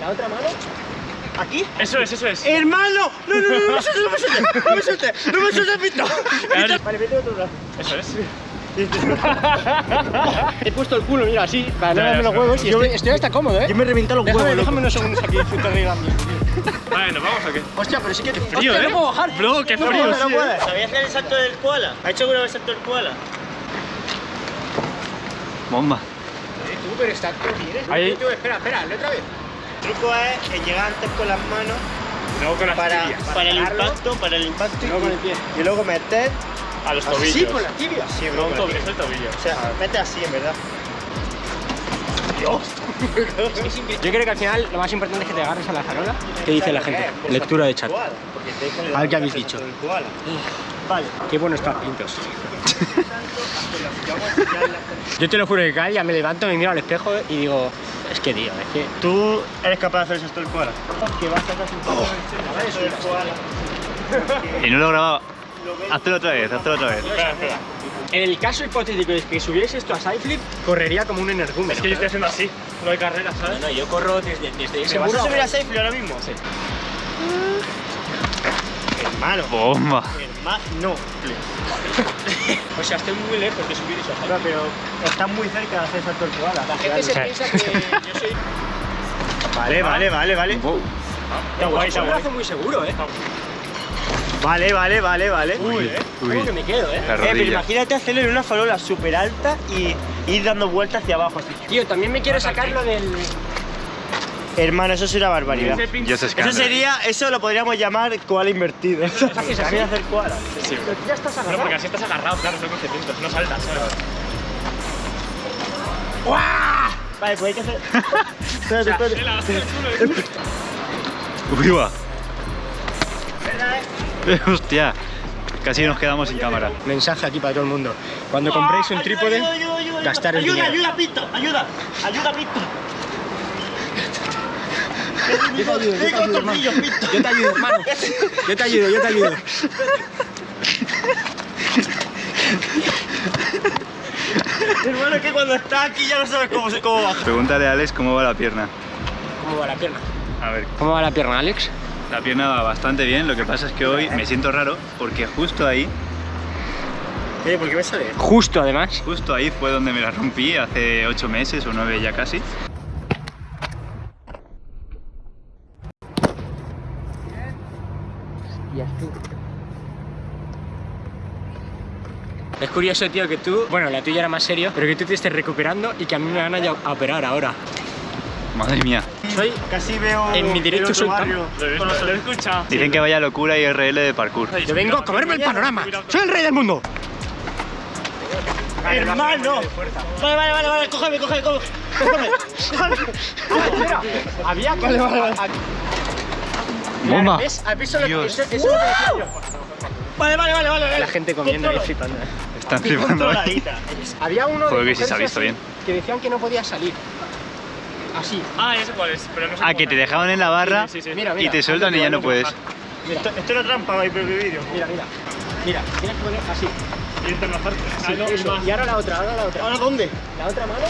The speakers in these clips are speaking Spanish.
La otra mano. Aquí. Eso es, eso es. ¡Hermano! No, no, no, no me sueltes, no me sueltes, no me sueltes, no me sueltes, Pito. Vale, vete otro brazo. Eso es. He puesto el culo, mira, así, para no darme los huevos y estoy, estoy hasta cómodo, ¿eh? Yo me he reventado los Déjame, huevos, déjame unos segundos aquí disfrutar de ambiente. Vale, ¿nos vamos o qué? Hostia, pero sí que... Frío, Hostia, ¿eh? no puedo bajar. Bro, qué No frío, no puedo. ¿eh? ¿Sabías hacer el salto del koala? ¿Ha hecho alguna vez el salto del koala? Bomba. Tú, pero está todo bien, ¿eh? Ahí. Tú, espera, espera, hazlo otra vez. El truco es llegar antes con las manos Luego con las para, tibias. para el impacto, para el impacto Y luego con el pie. y luego meter A los Así, tobillos. con la tibia. sí, No, con el tobillo, pie. es el tobillo. O sea, mete así en verdad. Yo creo que al final lo más importante es que te agarres a la farola. ¿Qué dice la gente? Lectura de chat. Koala, porque te dejan el A ver qué habéis dicho. Vale. Qué bueno estás, Pintos. Yo te lo juro que cada día me levanto, me miro al espejo y digo, tío, es que... ¿Tú eres capaz de hacer el salto del koala? Que vas a sacar del koala. Y no lo he grabado. Hazlo otra vez, hazlo otra vez. Espera, espera. En el caso hipotético de que subierais esto a Sideflip, correría como un energúmeno. Es que yo estoy haciendo así. No hay carrera, ¿sabes? No, yo corro desde, desde ese ¿Te vas a muro subir a Safely ahora mismo? Sí. Hermano. Bomba. Hermano. O sea, estoy muy lejos de subir eso a Sideflip. Pero estás muy cerca de hacer el salto del koala. La gente se piensa que yo soy... Vale, vale, vale, vale. Está guay, está un guay. muy seguro, ¿eh? Vale, vale, vale, vale. Uy, eh. Como que me quedo, ¿eh? Eh, pero imagínate hacerlo en una farola súper alta y ir dando vueltas hacia abajo así. Tío, también me quiero sacarlo del... Hermano, eso sería barbaridad. Ese pin- Yo sé Eso escándalo. sería, eso lo podríamos llamar koala invertido. ¿Haces También así? hacer koala. Sí. Pero tú ya estás No, agarrado. porque así estás agarrado, claro, son conceptos. No saltas, ¿sabes? Vale, pues hay que hacer. Espérate, espérate. El culo, eh. Uy, va. Hostia. Casi nos quedamos sin cámara. Mensaje aquí para todo el mundo. Cuando compréis un Ayuda, trípode, ayuda, ayuda, ayuda, gastar el ayuda, dinero. Ayuda, Pito, ayuda, ayuda, Pito. Yo te ayudo, yo te ayudo, hermano. Yo te ayudo, hermano. Yo te ayudo, yo te ayudo. Hermano, que cuando estás aquí ya no sabes cómo, se- cómo bajar. Pregúntale a Alex cómo va la pierna. ¿Cómo va la pierna? A ver, ¿Cómo va la pierna, Alex? la pierna va bastante bien. Lo que pasa es que hoy me siento raro porque justo ahí, Eh, ¿por qué me sale? Justo, además. justo ahí fue donde me la rompí hace 8 meses o 9 ya casi. Es curioso, tío, que tú, bueno, la tuya era más serio, pero que tú te estés recuperando y que a mí me van a, operar ahora. Madre mía. Soy Casi veo En mi otro soy barrio. Lo lo he escuchado. Dicen que vaya locura y RL de parkour. Yo vengo a comerme el panorama. Soy el rey del mundo. Hermano. Vale, vale, vale, vale, cógeme, cógeme, cógeme. Había que... Vale, vale, vale. Bomba. ¿Ves? ¿Has visto lo que, Dios. eso, eso es lo que decía yo? Vale, vale, vale, vale. La gente comiendo y flipando. ¿eh? Están flipando. Controladita. Había uno Joder, de que sí se ha mujeres visto así bien. que decían que no podía salir. Así. Ah, ya sé cuál es, pero no sé Ah, que te era. dejaban en la barra Sí, sí, sí. Mira, y te sueltan y ya no puedes. Mira, Esto, esto es una trampa para mi propio vídeo. mira, mira. Mira, tienes que poner así. Y esta es. Ah, no, eso. más. Y ahora la otra, ahora la otra. ¿Ahora dónde? La otra mano.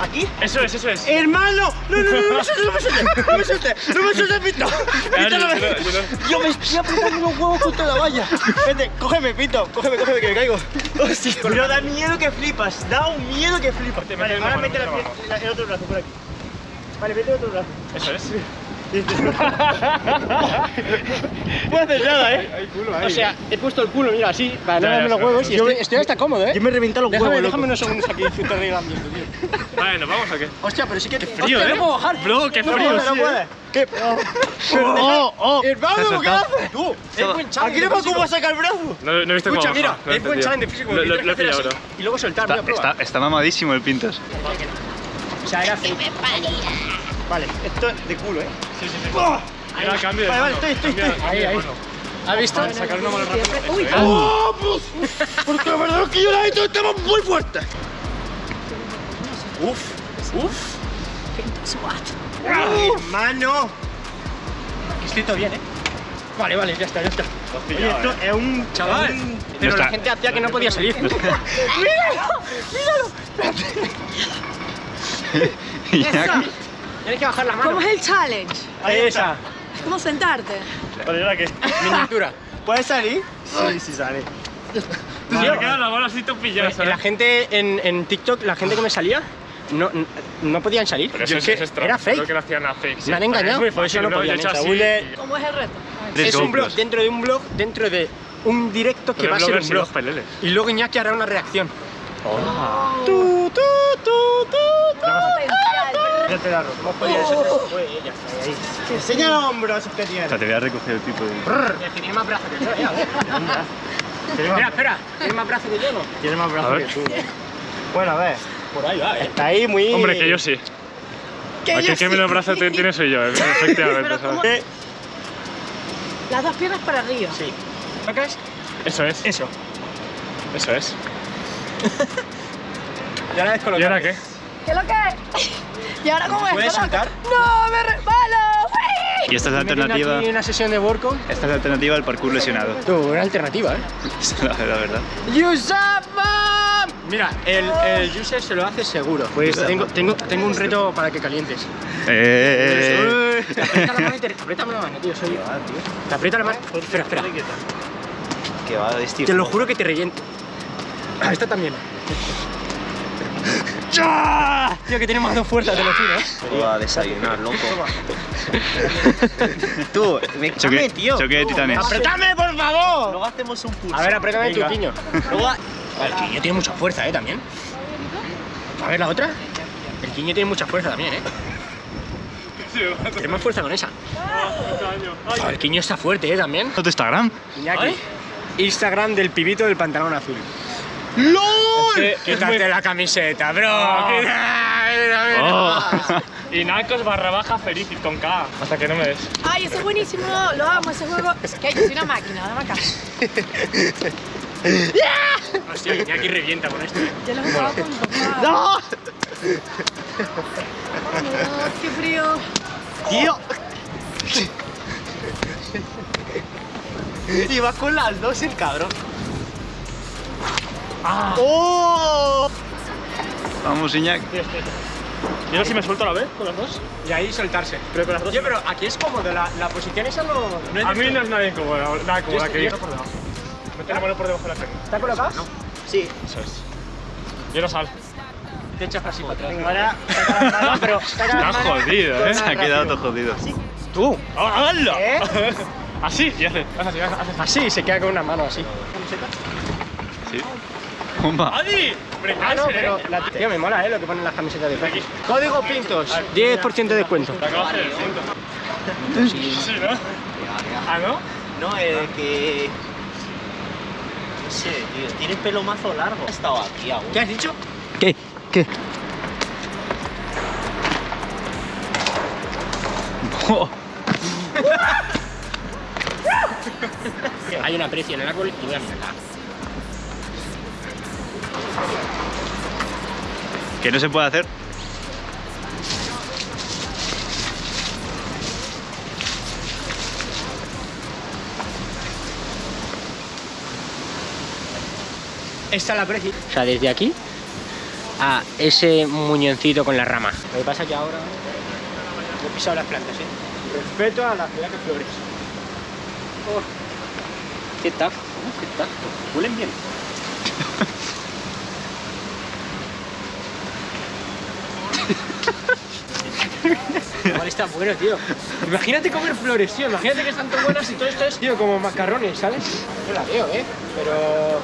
¿Aquí? Eso es, eso es. ¡Hermano! No, no, no, no me sueltes, no me sueltes, no me sueltes, no me sueltes, Pito. Pito, no me- yo me estoy apretando los huevos contra la valla. Vete, cógeme, Pito, cógeme, cógeme, que me caigo. Hostia, pero da miedo que flipas, da un miedo que flipas. Vale, ahora mete el otro brazo por aquí. Vale, mete el otro brazo. Eso es. No puedo hacer nada, eh. O sea, he puesto el culo, mira, así, para no darme los huevos y estoy, hasta cómodo, ¿eh? Yo me he reventado los Déjame, huevos, déjame unos segundos aquí disfrutar del ambiente, tío. Vale, ¿nos vamos o qué? Hostia, pero sí que... frío, Hostia, ¿eh? no puedo bajar. Bro, qué No frío, puedo, sí, no ¿eh? ¿Qué? ¡Oh, oh! Hermano, ¿qué haces? Tú, es buen challenge. Aquí no me ocupo a sacar el brazo. No, no he visto Escucha, cómo mira, es buen challenge de físico. Lo, he pillado, bro. Y luego soltar, Está, mira, prueba. está, está mamadísimo el Pintos. O sea, era fake. Vale, esto es de culo, eh. Sí, sí, sí. ¡Oh! Mira, cambio de Vale, vale, mano. estoy, estoy, estoy. Ahí, ahí. mano. ¿Has visto? Sacar una mano rápido. Eso Uy. ¡Oh! pues, Porque la verdad es que yo la he hecho estamos muy fuertes. Uf, uf. ¡Ah, Hermano. Que estoy todo bien, ¿eh? Vale, vale, ya está, ya está. Oye, esto es un Chaval, es un- pero la gente hacía que no podía salir. Y ya- Tienes que bajar la mano. ¿Cómo es el challenge? Ahí Esa. Es como sentarte. Vale, ¿y ahora qué? Miniatura. ¿Puedes salir? Sí, sí sale. Quedado la bola así topillada, Pues, la ¿sabes? gente en, en TikTok, la gente que me salía, no, no podían salir. Pero Yo eso es que es trampa. era Creo fake. que lo hacían a fake. Me han engañado, Es muy por eso no ¿no? podían Yo ¿Cómo es el reto? Es un blog dentro de un blog, dentro de un directo que Pero va a ser un blog. Y luego Iñaki hará una reacción. Tú, tú, tú, tú. Potencial. Ya te la eso. Fue ella. Ahí, ahí. Enseña los hombros que O tiene. sea, te voy a recoger el tipo de... Es tiene más brazos que yo, eh, Espera, más, espera. ¿Tiene más brazos que yo no? tiene más A brazos ver. que tú. Bueno, a ver. Por ahí va, eh. Está ahí muy. Hombre, que yo sí. Que Aquí el que menos brazos te- tiene soy yo, efectivamente. Pero ¿sabes? Eh, Las dos piernas para arriba. Sí. ¿Lo crees? Eso es. Eso. Eso es. Y ahora ¿Y ahora qué? ¿Qué es lo que? ¿Y ahora cómo es? ¿Puedes saltar? ¡No, me resbalo! Y esta es la alternativa... aquí una sesión de workout. Esta es la alternativa al parkour lesionado. Tú, buena alternativa, ¿eh? La, la verdad. ¡Yusapa! Mira, el, el user se lo hace seguro. Pues tengo, tengo, tengo un reto para que calientes. Eh, Te aprieta la mano y te apriétame la mano, tío. Soy Te aprieta la mano. Espera, espera. Que va estilo. Te lo juro que te reviento. Ah, esta también. ¡Ya! Tío, que tiene más dos fuerzas, te lo juro. Va a desayunar, loco. Tú, me choque, tío. choque de titanes. ¡Apretame, por favor! Luego hacemos un pulso. A ver, apriétame tu quiño. Luego, a- el quiño tiene mucha fuerza, ¿eh? También. A ver, la otra. El quiño tiene mucha fuerza también, ¿eh? Tiene más fuerza con esa. Ah, El quiño está fuerte, ¿eh? También. ¿Tu Instagram? Iñaki. Instagram del pibito del pantalón azul. ¡LOL! Quítate muy- la camiseta, bro. Ah. Quítate- Oh. Y Nacos barra baja feliz con K. Hasta que no me des. Ay, ese es buenísimo. Lo amo, ese juego. Que yo soy una máquina, dame acá. Hostia, Iñaki revienta con esto, ¿eh? Yo lo he jugado con papá. ¡No! Vámonos, qué frío. ¡Tío! Y va con las dos el cabrón. ¡Oh! Vamos, Iñak. ¿Y ahora si me suelto a la vez con las dos? Y ahí soltarse. Pero con las dos. Oye, pero aquí es cómodo, la, la posición esa no, no es A mí no es nada incómoda, nada cómoda Yo que ir por debajo. Mete la mano por debajo de la pierna. ¿Está colocado? Sí. Eso es. Y ahora sal. Te echas así para atrás. Ahora, saca las manos, pero saca las Está manos. jodido, ¿eh? Se ha quedado todo jodido. Tú. ¡Ah, ¡Hala! ¿Eh? Así, y así, hace así. Así, se queda con una mano así. Sí. Bomba. ¡Adi! Ah, no, pero la tío me mola, ¿eh? Lo que ponen las camisetas de Fekis. Código Pintos, 10% de descuento. Te acabas de ciento. Sí, ¿no? ¿Ah, no? No, eh, que. No sé, tío. Tiene pelo mazo largo. Ha estado aquí aún. ¿Qué has dicho? ¿Qué? ¿Qué? Hay una aprecio en el árbol y voy a mirarla. Que no se puede hacer. Esta es la aprecio. O sea, desde aquí a ese muñoncito con la rama. Lo que pasa es que ahora he pisado las plantas, ¿eh? Respeto a las que flores. Oh. ¿Qué tal? ¿Qué tal? Huelen bien. Igual está bueno, tío. Imagínate comer flores, tío. Imagínate que están tan buenas y todo esto es, tío, como macarrones, ¿sabes? Yo la veo, ¿eh? Pero...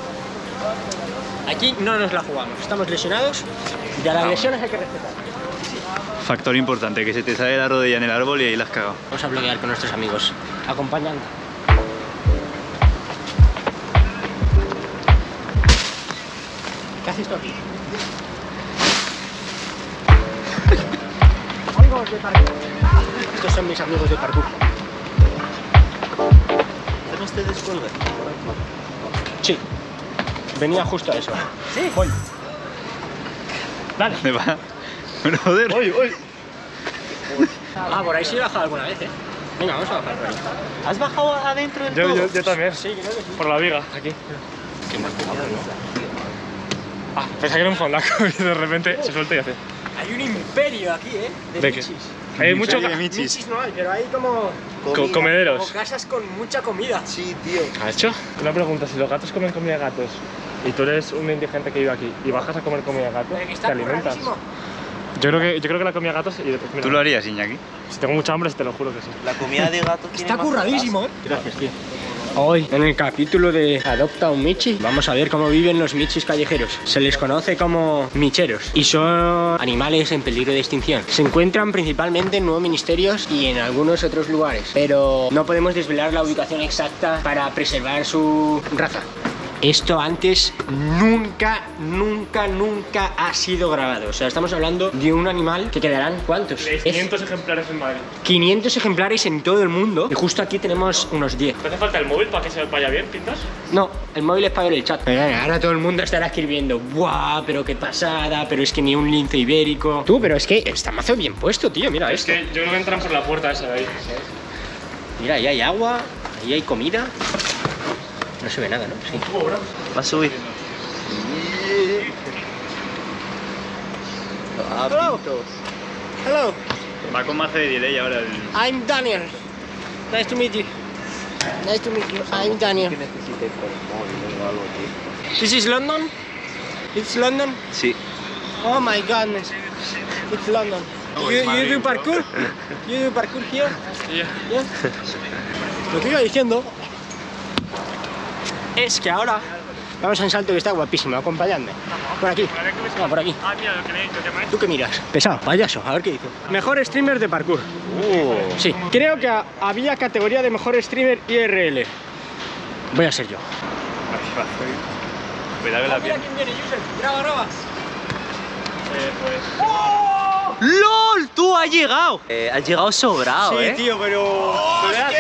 Aquí no nos la jugamos. Estamos lesionados y a las lesiones hay que respetar. Factor importante, que se te sale la rodilla en el árbol y ahí la has cagado. Vamos a bloquear con nuestros amigos. Acompañan. ¿Qué haces tú aquí? Amigos de parkour. Estos son mis amigos de parkour. ¿Hacemos este descuelgue? Sí. Venía justo a eso. Sí. Voy. ¿Dónde va? Pero joder. ¡Uy, uy! Ah, por ahí sí he bajado alguna vez, ¿eh? Venga, vamos a bajar por ahí. ¿Has bajado adentro del Yo, todo? yo, yo también. Sí, creo que sí. Por la viga, aquí. Qué mal cuidado, ¿no? Ah, pensaba que era un fondaco y de repente se suelta y hace. Hay un imperio aquí, ¿eh? De, ¿De. Hay mucho de michis. Michis no hay, pero hay como, co- comederos. como casas con mucha comida. Sí, tío. ¿Ha hecho? Una pregunta, si los gatos comen comida de gatos y tú eres un indigente que vive aquí y bajas a comer comida de gatos, ¿te alimentas? Yo creo que, yo creo que la comida de gatos y mira, ¿Tú lo harías, Iñaki? si tengo mucha hambre te lo juro que sí. La comida de gato tiene Está curradísimo, ¿eh? Gracias, tío. Hoy, en el capítulo de Adopta un Michi, vamos a ver cómo viven los michis callejeros. Se les conoce como micheros y son animales en peligro de extinción. Se encuentran principalmente en nuevos ministerios y en algunos otros lugares, pero no podemos desvelar la ubicación exacta para preservar su raza. Esto antes nunca, nunca, nunca ha sido grabado. O sea, estamos hablando de un animal que quedarán, ¿cuántos? Tenéis Es 500 ejemplares en Madrid. 500 ejemplares en todo el mundo y justo aquí tenemos unos 10. ¿Te hace falta el móvil para que se vaya bien, pintas? No, el móvil es para ver el chat. Pero ahora todo el mundo estará escribiendo, ¡buah! Pero qué pasada, pero es que ni un lince ibérico. Tú, pero es que está mazo bien puesto, tío, mira Es esto. que yo creo que entran por la puerta esa de ahí. Mira, ahí hay agua, ahí hay comida. No se ve nada, ¿no? Sí. Va a subir. Hello. Hello, Va con más de delay ahora el... I'm Daniel. Nice to meet you. Nice to meet you. I'm Daniel. This is London? It's London? Sí. Oh my godness. It's London. No, you, you do parkour? You do parkour here? Yeah. Yeah. Lo que iba diciendo es que ahora vamos a un salto que está guapísimo, acompañadme. Por aquí. No, por aquí. Ah, mira, lo que me lo que me ¿Tú qué miras? Pesado, payaso, a ver qué dice. Mejor streamer de parkour. Uh. Sí, creo que ha- había categoría de mejor streamer IRL. Voy a ser yo. Cuidado con la pierna. quién viene, Yusef. Graba, graba. Eh, pues... ¡LOL! ¡Tú has llegado! Eh, has llegado sobrado, ¿eh? tío, pero... grabado!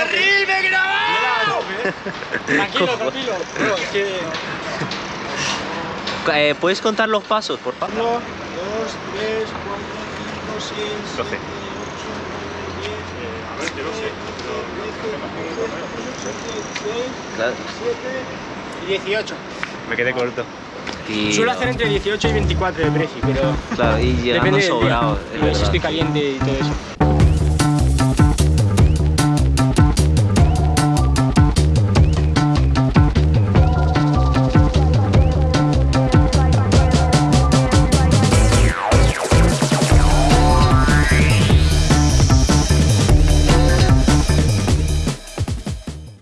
Tranquilo, tranquilo. Pero es que... Eh, ¿Puedes contar los pasos, por favor? 1, 2, 3, 4, 5, 6, 12. 7, 8, 9, 10, A ver, yo no sé. Claro. 17 y 18. Me quedé corto. Y- Suelo hacer entre 18 y 24 de precio, pero Claro, y llegando sobrado, es Y si estoy caliente y todo eso.